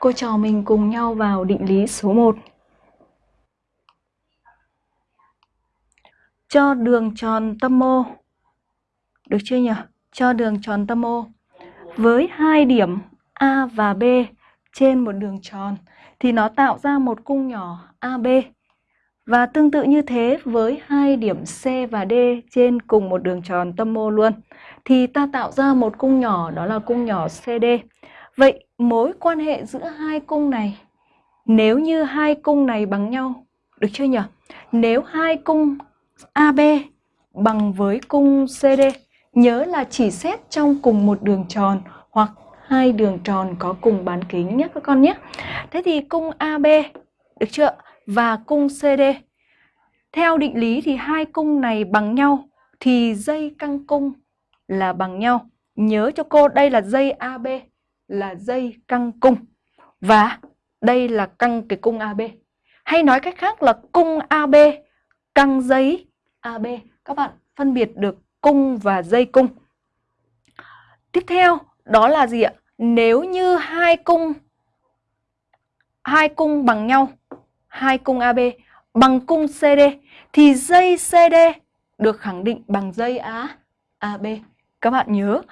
Cô trò mình cùng nhau vào định lý số 1. Cho đường tròn tâm O. Được chưa nhỉ? Cho đường tròn tâm O với hai điểm A và B trên một đường tròn thì nó tạo ra một cung nhỏ AB. Và tương tự như thế với hai điểm C và D trên cùng một đường tròn tâm O luôn thì ta tạo ra một cung nhỏ, đó là cung nhỏ CD. Vậy mối quan hệ giữa hai cung này, nếu như hai cung này bằng nhau, được chưa nhỉ? Nếu hai cung AB bằng với cung CD nhớ là chỉ xét trong cùng một đường tròn hoặc hai đường tròn có cùng bán kính nhé các con nhé. Thế thì cung AB được chưa? Và cung CD. Theo định lý thì hai cung này bằng nhau thì dây căng cung là bằng nhau. Nhớ cho cô, đây là dây AB là dây căng cung và đây là căng cái cung AB. Hay nói cách khác là cung AB căng dây AB. Các bạn phân biệt được cung và dây cung. Tiếp theo đó là gì ạ? Nếu như hai cung hai cung bằng nhau, hai cung AB bằng cung CD thì dây CD được khẳng định bằng dây A AB. Các bạn nhớ,